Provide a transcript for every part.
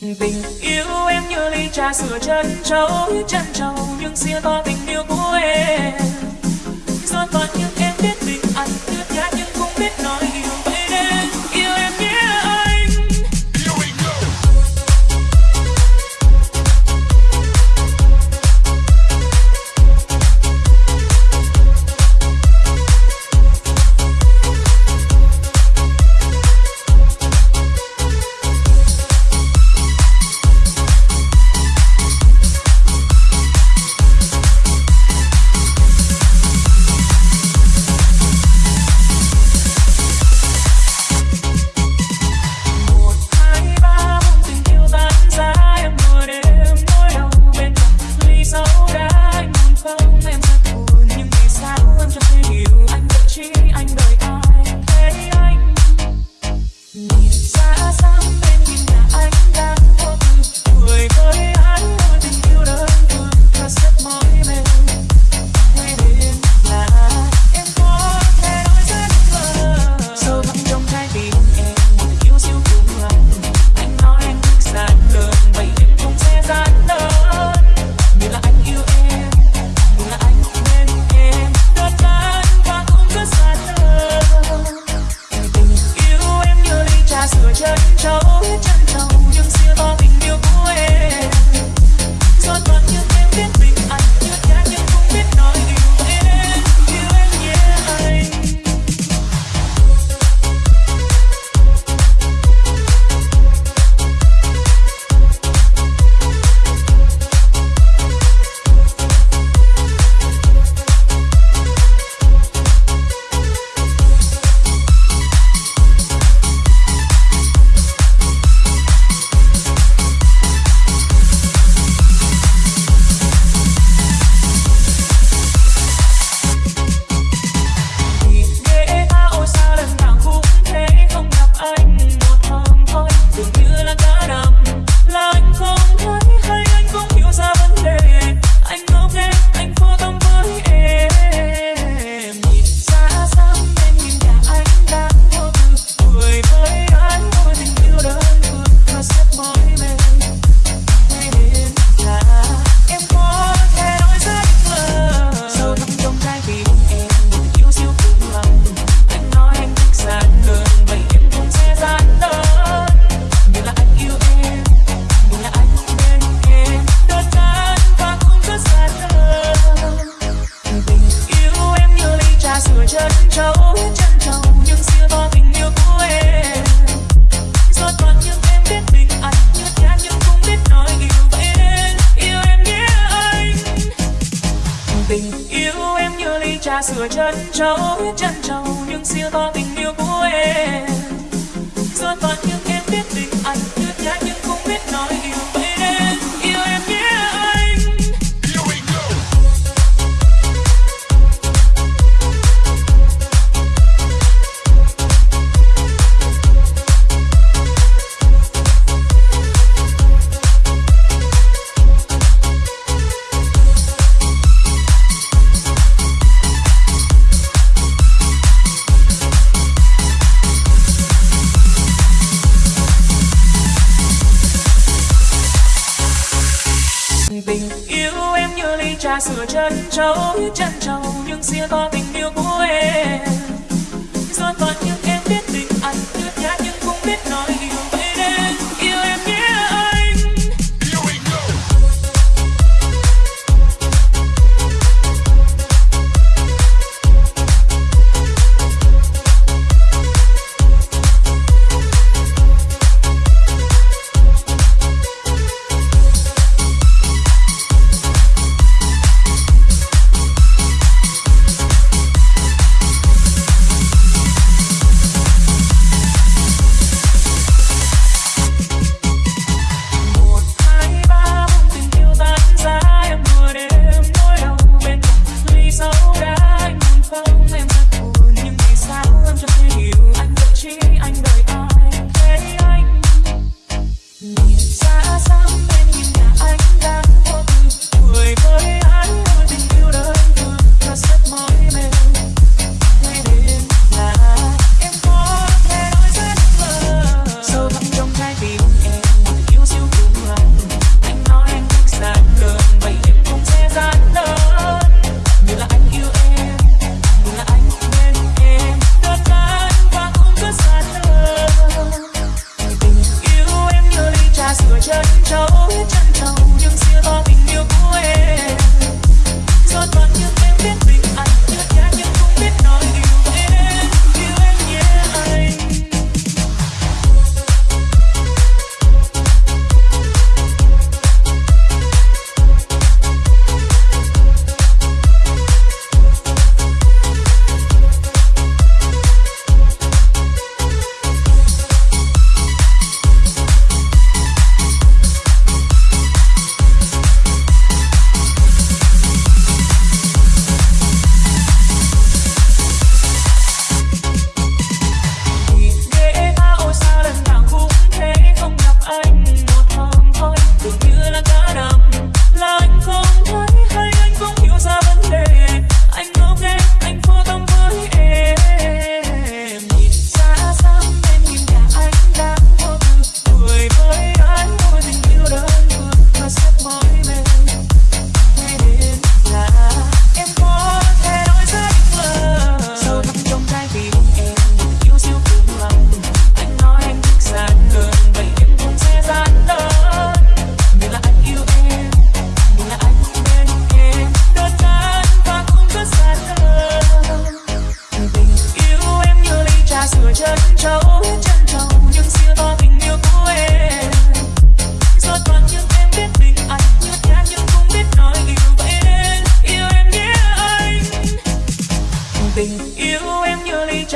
Tình yêu em như ly trà sữa chân trâu, chân trâu nhưng xưa có tình yêu của em. chân trâu chân trâu, nhưng xưa to tình yêu của em. Giọt bọt nhưng em biết bình anh như thế nhưng không biết nói yêu em. Yêu em nhé anh. Tình yêu em như ly trà sữa chân trâu chân trâu, nhưng xưa to tình yêu của em. Giọt bọt sửa chân trâu chân trâu nhưng xưa có tình yêu của em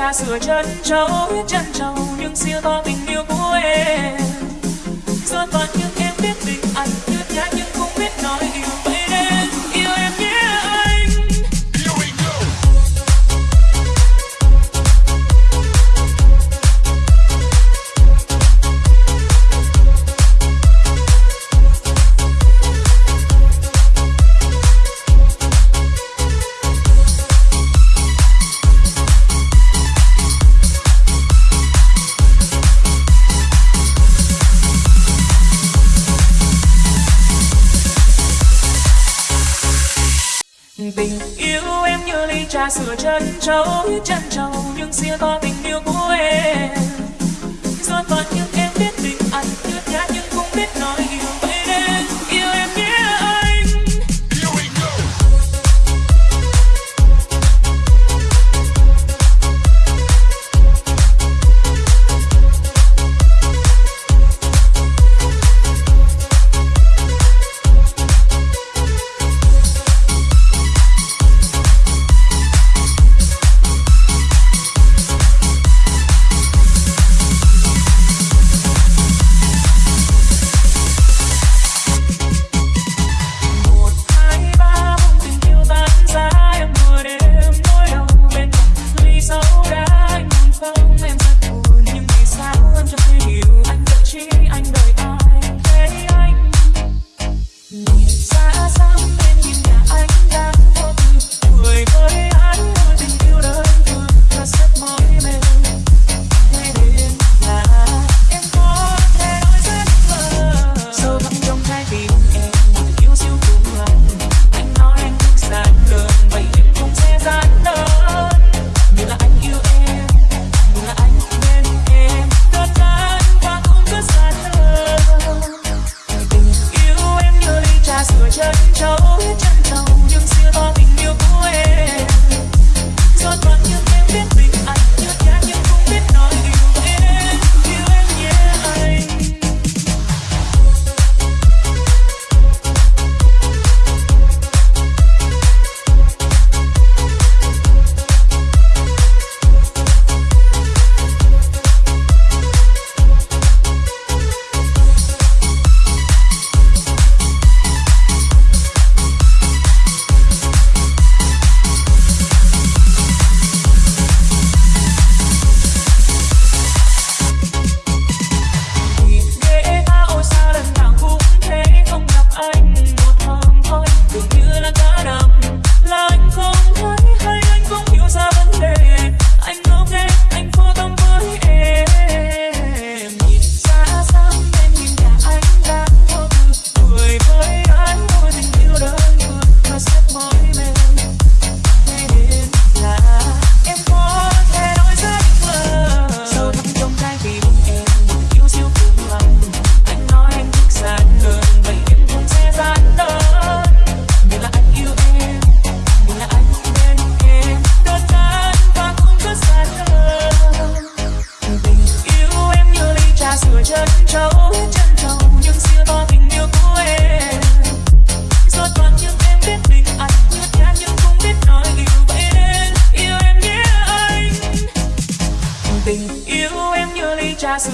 cha sửa chân, cháu biết chân trầu nhưng siêu to tình yêu của em. Do toàn những em biết tình anh nhớ nhá nhưng không biết nói yêu. ta sửa chân trâu chân trâu nhưng xia to tình yêu của em. Giọt toàn nhưng em biết tình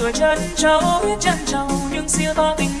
người chân trâu biết chân trâu nhưng siêu to tình